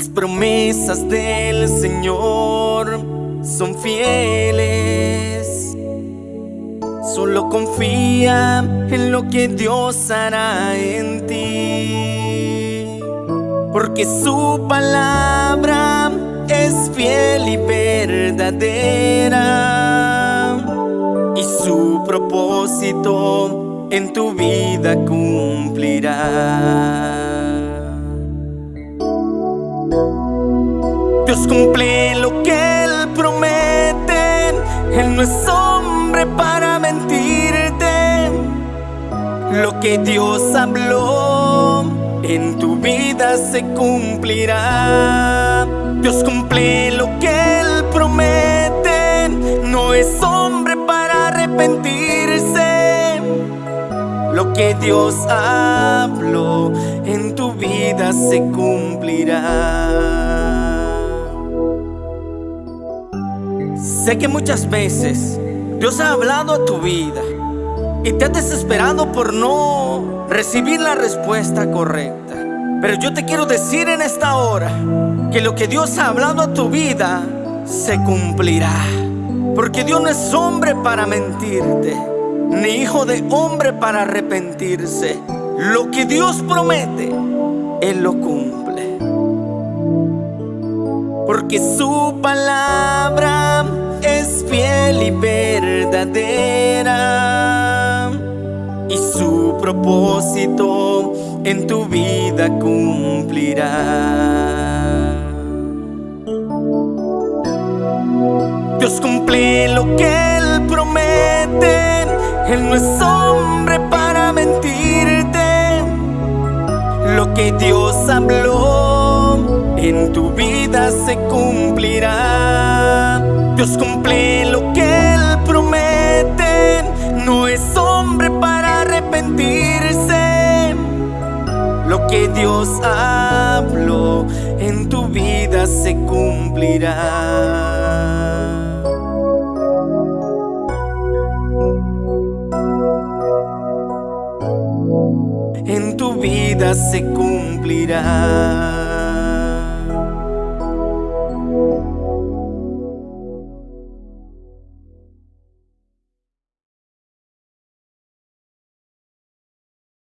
Las promesas del Señor son fieles. Solo confía en lo que Dios hará en ti. Porque su palabra es fiel y verdadera. Y su propósito en tu vida cumplirá. Dios cumple lo que Él promete. Él no es hombre para mentirte. Lo que Dios habló en tu vida se cumplirá. Dios cumple lo que Él promete. No es hombre para arrepentirse. Lo que Dios habló en tu vida se cumplirá. Sé que muchas veces Dios ha hablado a tu vida y te has desesperado por no recibir la respuesta correcta. Pero yo te quiero decir en esta hora que lo que Dios ha hablado a tu vida se cumplirá. Porque Dios no es hombre para mentirte, ni hijo de hombre para arrepentirse. Lo que Dios promete, Él lo cumple. Porque su palabra y verdadera y su propósito en tu vida cumplirá. Dios cumple lo que Él promete, Él no es hombre para mentirte. Lo que Dios habló en tu vida se cumplirá. Dios cumple lo que que Dios habló en tu vida se cumplirá. En tu vida se cumplirá.